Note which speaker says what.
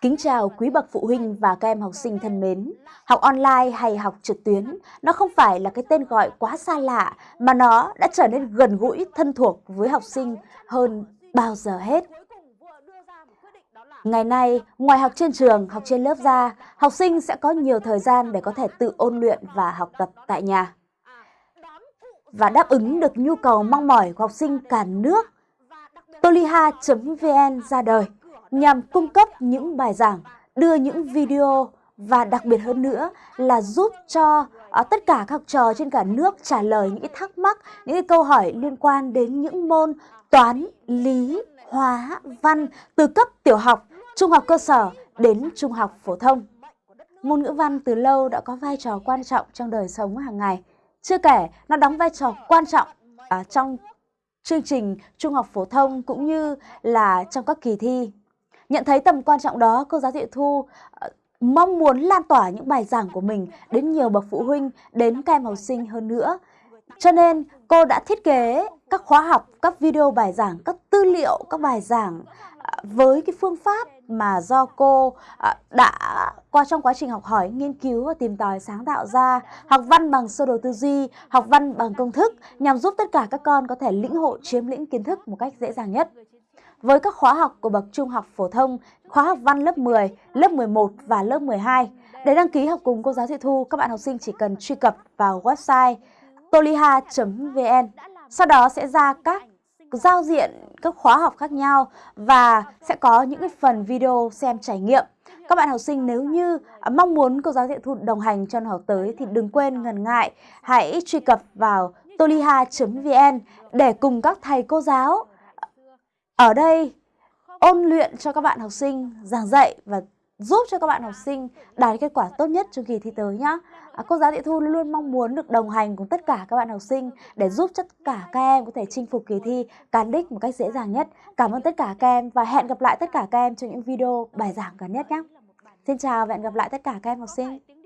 Speaker 1: Kính chào quý bậc phụ huynh và các em học sinh thân mến. Học online hay học trực tuyến, nó không phải là cái tên gọi quá xa lạ mà nó đã trở nên gần gũi, thân thuộc với học sinh hơn bao giờ hết. Ngày nay, ngoài học trên trường, học trên lớp ra, học sinh sẽ có nhiều thời gian để có thể tự ôn luyện và học tập tại nhà. Và đáp ứng được nhu cầu mong mỏi của học sinh cả nước, toliha.vn ra đời nhằm cung cấp những bài giảng, đưa những video và đặc biệt hơn nữa là giúp cho à, tất cả các học trò trên cả nước trả lời những thắc mắc, những câu hỏi liên quan đến những môn toán, lý, hóa, văn từ cấp tiểu học, trung học cơ sở đến trung học phổ thông. Môn ngữ văn từ lâu đã có vai trò quan trọng trong đời sống hàng ngày. Chưa kể, nó đóng vai trò quan trọng à, trong chương trình trung học phổ thông cũng như là trong các kỳ thi Nhận thấy tầm quan trọng đó, cô giáo Thị Thu ờ, mong muốn lan tỏa những bài giảng của mình đến nhiều bậc phụ huynh, đến các em học sinh hơn nữa. Cho nên cô đã thiết kế các khóa học, các video bài giảng, các tư liệu, các bài giảng với cái phương pháp mà do cô à, đã qua trong quá trình học hỏi, nghiên cứu và tìm tòi sáng tạo ra, học văn bằng sơ đồ tư duy, học văn bằng công thức nhằm giúp tất cả các con có thể lĩnh hội chiếm lĩnh kiến thức một cách dễ dàng nhất với các khóa học của bậc trung học phổ thông, khóa học văn lớp 10, lớp 11 và lớp 12. Để đăng ký học cùng cô giáo Thị Thu, các bạn học sinh chỉ cần truy cập vào website toliha.vn. Sau đó sẽ ra các giao diện các khóa học khác nhau và sẽ có những cái phần video xem trải nghiệm. Các bạn học sinh nếu như à, mong muốn cô giáo Thị Thu, đồng hành cho năm học tới thì đừng quên ngần ngại, hãy truy cập vào toliha.vn để cùng các thầy cô giáo à, ở đây ôn luyện cho các bạn học sinh giảng dạy và giúp cho các bạn học sinh đạt kết quả tốt nhất trong kỳ thi tới nhé. À, cô giáo Thị Thu luôn luôn mong muốn được đồng hành cùng tất cả các bạn học sinh để giúp tất cả các em có thể chinh phục kỳ thi cán đích một cách dễ dàng nhất. Cảm ơn tất cả các em và hẹn gặp lại tất cả các em trong những video bài giảng gần nhất nhé. Xin chào và hẹn gặp lại tất cả các em học sinh.